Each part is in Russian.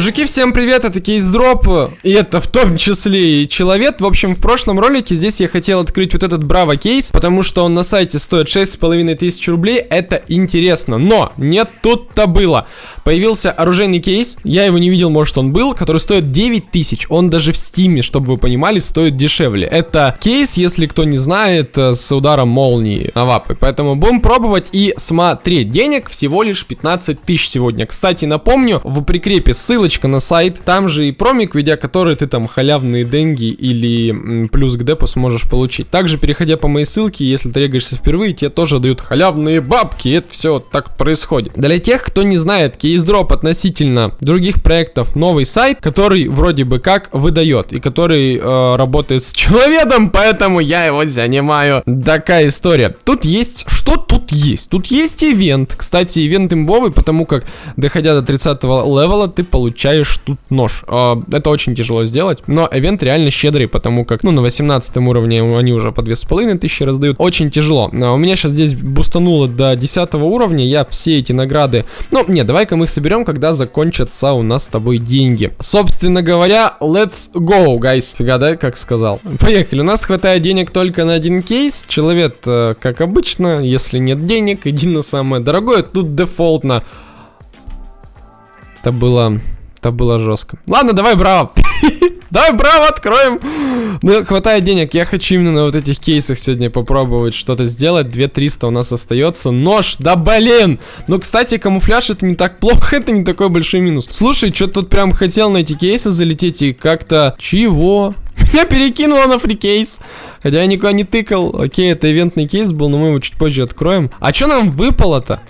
Мужики, всем привет, это Кейс Дроп, и это в том числе и Человек. В общем, в прошлом ролике здесь я хотел открыть вот этот Браво кейс, потому что он на сайте стоит 6,5 тысяч рублей, это интересно. Но, не тут-то было. Появился оружейный кейс, я его не видел, может он был, который стоит 9 тысяч. Он даже в стиме, чтобы вы понимали, стоит дешевле. Это кейс, если кто не знает, э, с ударом молнии Авапы. Поэтому будем пробовать и смотреть. Денег всего лишь 15 тысяч сегодня. Кстати, напомню, в прикрепе ссылка ссылочка на сайт, там же и промик, введя который ты там халявные деньги или плюс к депу сможешь получить. Также, переходя по моей ссылке, если ты регаешься впервые, тебе тоже дают халявные бабки, это все так происходит. Для тех, кто не знает, кейсдроп относительно других проектов, новый сайт, который вроде бы как выдает, и который э, работает с человеком, поэтому я его занимаю. Такая история. Тут есть, что тут есть? Тут есть event, кстати, event имбовый, потому как, доходя до 30 левела, ты получаешь получаешь тут нож. А, это очень тяжело сделать, но event реально щедрый, потому как, ну, на 18 уровне они уже по 2500 раздают. Очень тяжело. А, у меня сейчас здесь бустануло до 10 уровня, я все эти награды... Ну, не, давай-ка мы их соберем, когда закончатся у нас с тобой деньги. Собственно говоря, let's go, guys. Фига, да, как сказал. Поехали. У нас хватает денег только на один кейс. Человек, э, как обычно, если нет денег, иди на самое дорогое. Тут дефолтно. Это было это было жестко. Ладно, давай браво. Давай браво откроем. Ну, хватает денег. Я хочу именно на вот этих кейсах сегодня попробовать что-то сделать. 2300 у нас остается. Нож, да блин. Ну, кстати, камуфляж это не так плохо. Это не такой большой минус. Слушай, что тут прям хотел на эти кейсы залететь и как-то... Чего? Меня перекинуло на фрикейс. Хотя я никуда не тыкал. Окей, это ивентный кейс был, но мы его чуть позже откроем. А что нам выпало-то?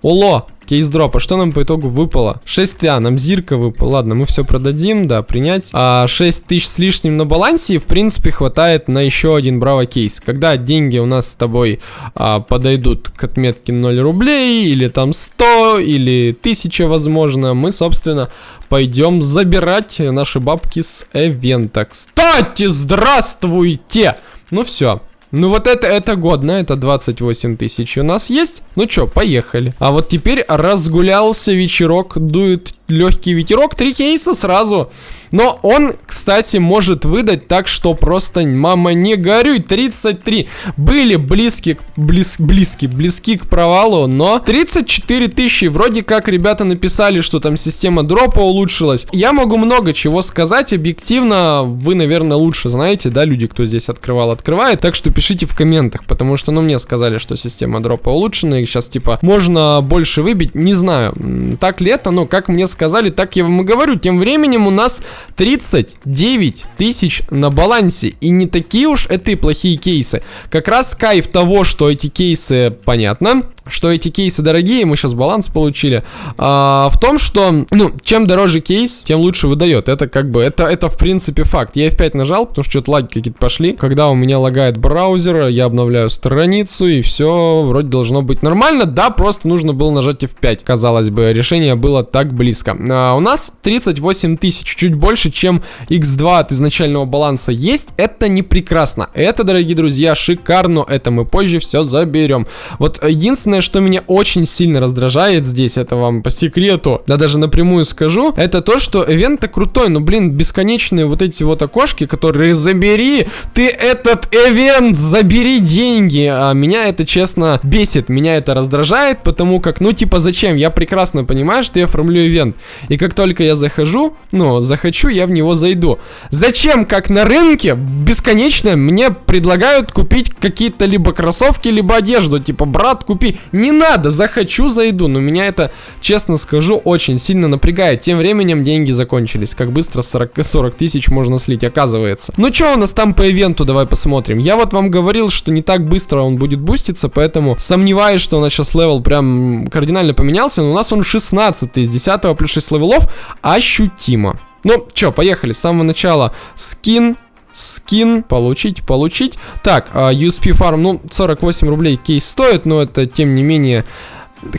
Оло, кейс дропа. Что нам по итогу выпало? 6 а, нам зирка выпала. Ладно, мы все продадим, да, принять. А 6 тысяч с лишним на балансе, в принципе, хватает на еще один браво кейс. Когда деньги у нас с тобой а, подойдут к отметке 0 рублей, или там 100, или 1000, возможно, мы, собственно, пойдем забирать наши бабки с эвента. Кстати, здравствуйте! Ну все, ну вот это, это годно, это 28 тысяч у нас есть. Ну чё, поехали. А вот теперь разгулялся вечерок, дует легкий ветерок, три кейса сразу. Но он, кстати, может выдать так, что просто, мама, не горюй, 33. Были близки, близ, близки, близки к провалу, но 34 тысячи. Вроде как ребята написали, что там система дропа улучшилась. Я могу много чего сказать, объективно, вы, наверное, лучше знаете, да, люди, кто здесь открывал, открывает. Так что пишите в комментах, потому что, ну, мне сказали, что система дропа улучшена, и сейчас, типа, можно больше выбить. Не знаю, так ли это, но как мне сказали, так я вам и говорю. Тем временем у нас 39 тысяч на балансе. И не такие уж это и плохие кейсы. Как раз кайф того, что эти кейсы, понятно, что эти кейсы дорогие, мы сейчас баланс получили, а, в том, что, ну, чем дороже кейс, тем лучше выдает. Это как бы, это, это в принципе факт. Я F5 нажал, потому что что-то лаги какие-то пошли. Когда у меня лагает браузер, я обновляю страницу, и все вроде должно быть нормально. Да, просто нужно было нажать F5. Казалось бы, решение было так близко. А, у нас 38 тысяч, чуть больше, чем X2 от изначального баланса есть. Это не прекрасно. Это, дорогие друзья, шикарно. Это мы позже все заберем. Вот единственное, что меня очень сильно раздражает здесь, это вам по секрету, да даже напрямую скажу, это то, что ивент-то крутой, но, блин, бесконечные вот эти вот окошки, которые забери, ты этот ивент, забери деньги. А меня это, честно, бесит, меня это раздражает, потому как, ну, типа, зачем? Я прекрасно понимаю, что я оформлю ивент. И как только я захожу, ну, захочу, я в него зайду. Зачем, как на рынке, бесконечно мне предлагают купить какие-то либо кроссовки, либо одежду. Типа, брат, купи. Не надо, захочу, зайду. Но меня это, честно скажу, очень сильно напрягает. Тем временем деньги закончились. Как быстро 40, 40 тысяч можно слить, оказывается. Ну что у нас там по ивенту, давай посмотрим. Я вот вам говорил, что не так быстро он будет буститься, поэтому сомневаюсь, что у нас сейчас level прям кардинально поменялся. Но у нас он 16 из 10 плюс 6 левелов ощутимо. Ну, чё, поехали. С самого начала скин, скин, получить, получить. Так, uh, USP фарм, ну, 48 рублей кейс стоит, но это, тем не менее,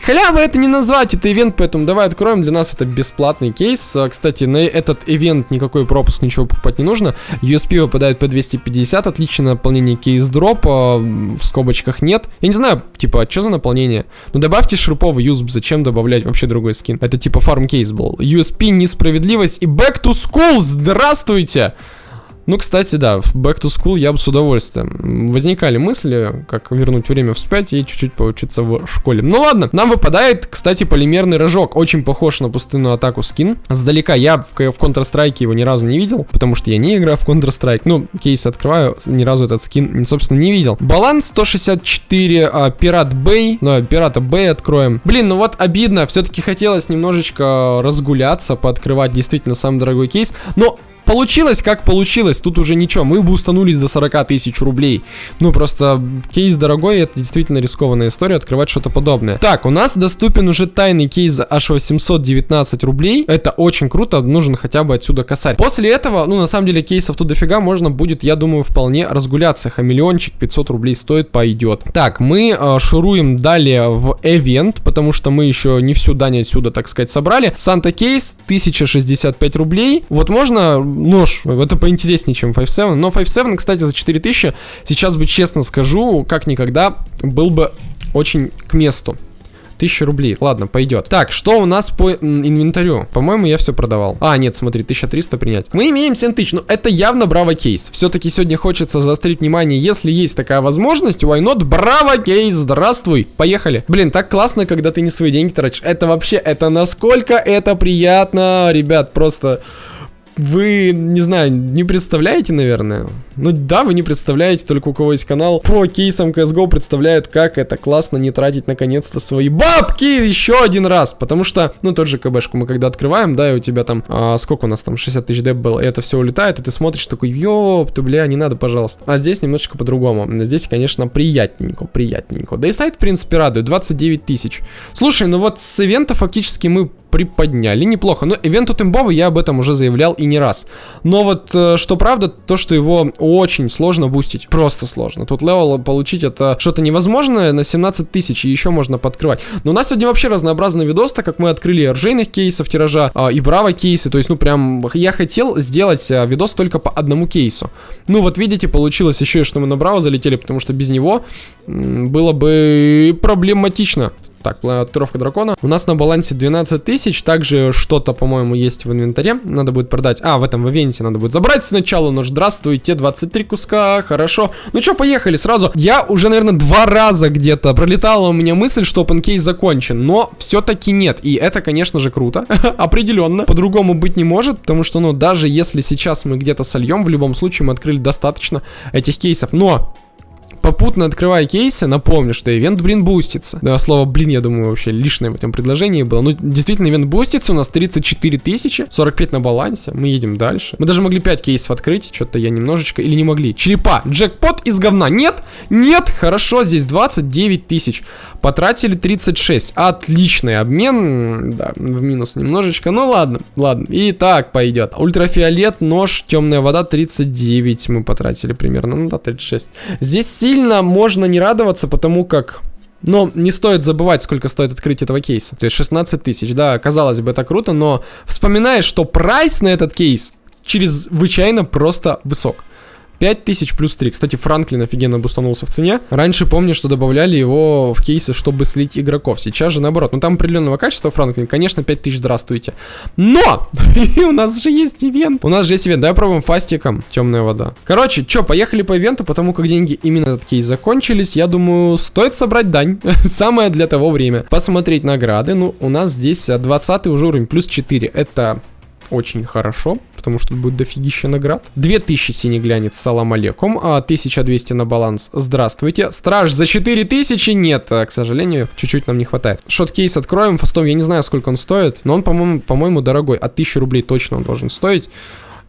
Халява это не назвать, это ивент, поэтому давай откроем. Для нас это бесплатный кейс. А, кстати, на этот ивент никакой пропуск, ничего покупать не нужно. USP выпадает по 250, отличное наполнение кейс дропа, в скобочках нет. Я не знаю, типа, что за наполнение? Ну добавьте шерповый юзб, зачем добавлять вообще другой скин? Это типа фарм кейс был. USP, несправедливость и back to school, здравствуйте! Ну, кстати, да, в Back to School я бы с удовольствием. Возникали мысли, как вернуть время вспять и чуть-чуть поучиться в школе. Ну ладно, нам выпадает, кстати, полимерный рожок. Очень похож на пустынную атаку скин. Сдалека я в, в Counter-Strike его ни разу не видел, потому что я не играю в Counter-Strike. Ну, кейс открываю, ни разу этот скин, собственно, не видел. Баланс 164, а, Пират Бэй. Ну, Пирата Бэй откроем. Блин, ну вот обидно, все-таки хотелось немножечко разгуляться, пооткрывать действительно самый дорогой кейс. Но Получилось, как получилось, тут уже ничего, мы бы устанулись до 40 тысяч рублей. Ну, просто кейс дорогой, это действительно рискованная история, открывать что-то подобное. Так, у нас доступен уже тайный кейс за аж 819 рублей, это очень круто, нужен хотя бы отсюда косарь. После этого, ну, на самом деле, кейсов тут дофига, можно будет, я думаю, вполне разгуляться. Хамелеончик 500 рублей стоит, пойдет. Так, мы э, шуруем далее в эвент, потому что мы еще не всю дань отсюда, так сказать, собрали. Санта кейс 1065 рублей. Вот можно нож. Это поинтереснее, чем 5.7. Но 5.7, кстати, за 4000, сейчас бы честно скажу, как никогда, был бы очень к месту. 1000 рублей. Ладно, пойдет. Так, что у нас по инвентарю? По-моему, я все продавал. А, нет, смотри, 1300 принять. Мы имеем 7000. Ну, это явно браво кейс. Все-таки сегодня хочется заострить внимание. Если есть такая возможность, why not? Браво кейс, здравствуй. Поехали. Блин, так классно, когда ты не свои деньги тратишь. Это вообще, это насколько это приятно, ребят, просто вы, не знаю, не представляете, наверное? Ну да, вы не представляете, только у кого есть канал по кейсам CSGO представляют, как это классно не тратить наконец-то свои бабки еще один раз. Потому что, ну тот же КБшку мы когда открываем, да, и у тебя там, а, сколько у нас там, 60 тысяч деп было, и это все улетает, и ты смотришь такой, ёп, ты, бля, не надо, пожалуйста. А здесь немножечко по-другому. Здесь, конечно, приятненько, приятненько. Да и сайт, в принципе, радует, 29 тысяч. Слушай, ну вот с ивента фактически мы приподняли неплохо. Но ивент имбовый, я об этом уже заявлял и не раз. Но вот, э, что правда, то, что его очень сложно бустить. Просто сложно. Тут level получить это что-то невозможное на 17 тысяч, и еще можно подкрывать. Но у нас сегодня вообще разнообразный видос, так как мы открыли ржейных кейсов тиража а, и браво кейсы. То есть, ну прям, я хотел сделать а, видос только по одному кейсу. Ну вот видите, получилось еще и что мы на браво залетели, потому что без него было бы проблематично. Так, планировка дракона. У нас на балансе 12 тысяч. Также что-то, по-моему, есть в инвентаре. Надо будет продать. А, в этом в ивенте надо будет забрать сначала. Но здравствуйте, 23 куска. Хорошо. Ну что, поехали сразу. Я уже, наверное, два раза где-то пролетала у меня мысль, что OpenCase закончен. Но все-таки нет. И это, конечно же, круто. Определенно. По-другому быть не может. Потому что, ну, даже если сейчас мы где-то сольем, в любом случае мы открыли достаточно этих кейсов. Но попутно открывая кейсы, напомню, что ивент, блин, бустится. Да, слово, блин, я думаю, вообще лишнее в этом предложении было. Ну, действительно, ивент бустится, у нас 34 тысячи, 45 на балансе, мы едем дальше. Мы даже могли 5 кейсов открыть, что-то я немножечко, или не могли. Черепа, джекпот из говна, нет, нет, хорошо, здесь 29 тысяч. Потратили 36, отличный обмен, да, в минус немножечко, ну ладно, ладно, и так пойдет. Ультрафиолет, нож, темная вода, 39 мы потратили примерно, ну да, 36. Здесь сильно можно не радоваться, потому как... Но не стоит забывать, сколько стоит открыть этого кейса. То есть 16 тысяч, да, казалось бы, это круто, но вспоминаешь, что прайс на этот кейс чрезвычайно просто высок. 5000 плюс 3. Кстати, Франклин офигенно бустанулся в цене. Раньше помню, что добавляли его в кейсы, чтобы слить игроков. Сейчас же наоборот. Ну там определенного качества Франклин. Конечно, 5000 здравствуйте. Но! у нас же есть ивент. У нас же есть ивент. Давай пробуем фастиком. Темная вода. Короче, что, поехали по ивенту, потому как деньги именно этот кейс закончились. Я думаю, стоит собрать дань. Самое для того время. Посмотреть награды. Ну, у нас здесь 20 уже уровень, плюс 4. Это очень хорошо, потому что будет дофигища наград. 2000 синий глянец, салам алейкум, а 1200 на баланс, здравствуйте. Страж за 4000? Нет, к сожалению, чуть-чуть нам не хватает. Шот-кейс откроем, фастом, я не знаю, сколько он стоит, но он, по-моему, по-моему, дорогой, от 1000 рублей точно он должен стоить.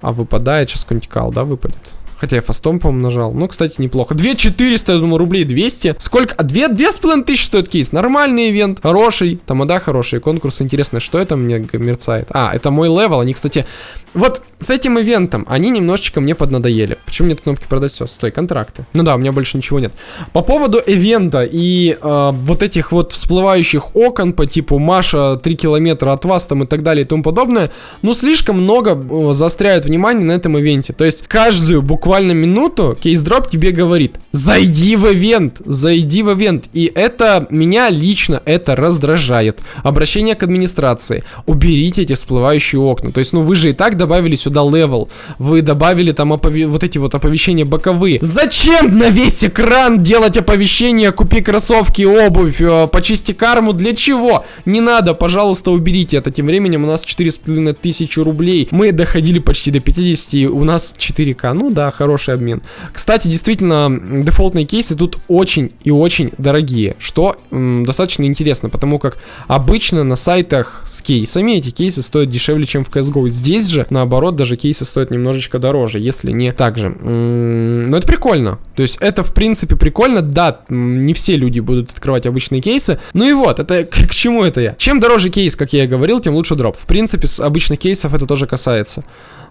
А выпадает, сейчас какой-нибудь кал, да, выпадет? Хотя я fast ом, по-моему, нажал. Ну, кстати, неплохо. 2400, я думаю, рублей 200. Сколько? А 2, 2,5 тысячи стоит кейс. Нормальный ивент. Хороший. Тамада хороший. Конкурс интересный. Что это мне мерцает? А, это мой level. Они, кстати... Вот с этим ивентом они немножечко мне поднадоели. Почему нет кнопки продать все? Стой, контракты. Ну да, у меня больше ничего нет. По поводу ивента и э, вот этих вот всплывающих окон по типу Маша 3 километра от вас там и так далее и тому подобное, ну слишком много э, заостряют внимание на этом ивенте. То есть каждую буквально минуту Case-Drop тебе говорит, зайди в ивент, зайди в ивент. И это меня лично это раздражает. Обращение к администрации. Уберите эти всплывающие окна. То есть, ну вы же и так добавили сюда level. Вы добавили там опове вот эти вот оповещения боковые. Зачем на весь экран делать оповещения? Купи кроссовки, обувь, э, почисти карму. Для чего? Не надо, пожалуйста, уберите это. Тем временем у нас 4,5 тысячи рублей. Мы доходили почти до 50, у нас 4к. Ну да, хороший обмен. Кстати, действительно, дефолтные кейсы тут очень и очень дорогие, что достаточно интересно, потому как обычно на сайтах с кейсами эти кейсы стоят дешевле, чем в CSGO. Здесь же, наоборот, даже кейсы стоят немножечко дороже, если не так же. Но это прикольно. То есть это, в принципе, прикольно. Да, не все люди будут открывать обычные кейсы. Ну и вот, это к чему это я? Чем дороже кейс, как я и говорил, тем лучше дроп. В принципе, с обычных кейсов это тоже касается.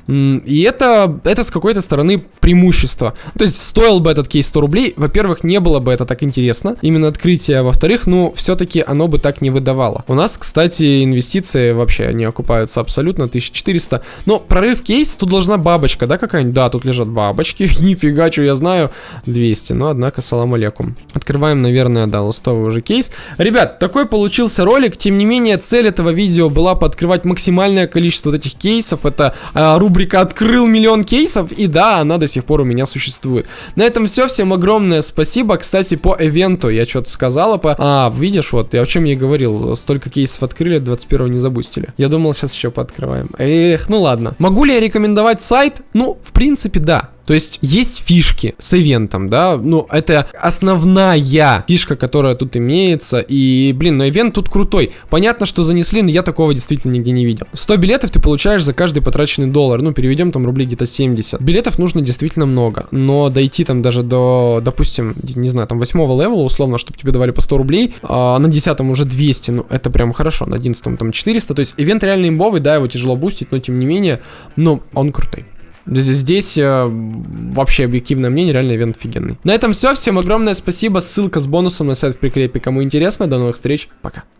И это, это с какой-то стороны преимущество. То есть стоил бы этот кейс 100 рублей, во-первых, не было бы это так интересно, именно открытие, во-вторых, ну, все-таки оно бы так не выдавало. У нас, кстати, инвестиции вообще не окупаются абсолютно, 1400. Но прорыв кейс, тут должна бабочка, да, какая-нибудь? Да, тут лежат бабочки, нифига, что я знаю, 200, но однако, салам алейкум. Открываем, наверное, да, ластовый уже кейс. Ребят, такой получился ролик, тем не менее, цель этого видео была пооткрывать максимальное количество вот этих кейсов, это а, рубрика «Открыл миллион кейсов», и да, она до сих пор у меня существует. На этом все, всем огромное спасибо. Кстати, по ивенту я что-то сказала по... А, видишь, вот, я о чем я говорил, столько кейсов открыли, 21 не забустили. Я думал, сейчас еще пооткрываем. Эх, ну ладно. Могу ли я рекомендовать сайт? Ну, в принципе, да. То есть есть фишки с ивентом, да, ну это основная фишка, которая тут имеется, и, блин, но ивент тут крутой. Понятно, что занесли, но я такого действительно нигде не видел. 100 билетов ты получаешь за каждый потраченный доллар, ну переведем там рублей где-то 70. Билетов нужно действительно много, но дойти там даже до, допустим, не знаю, там 8 левела условно, чтобы тебе давали по 100 рублей, а на 10 уже 200, ну это прям хорошо, на 11 там 400, то есть ивент реально имбовый, да, его тяжело бустить, но тем не менее, ну он крутой. Здесь э, вообще объективное мнение, реально ивент офигенный. На этом все, всем огромное спасибо, ссылка с бонусом на сайт в прикрепе, кому интересно, до новых встреч, пока.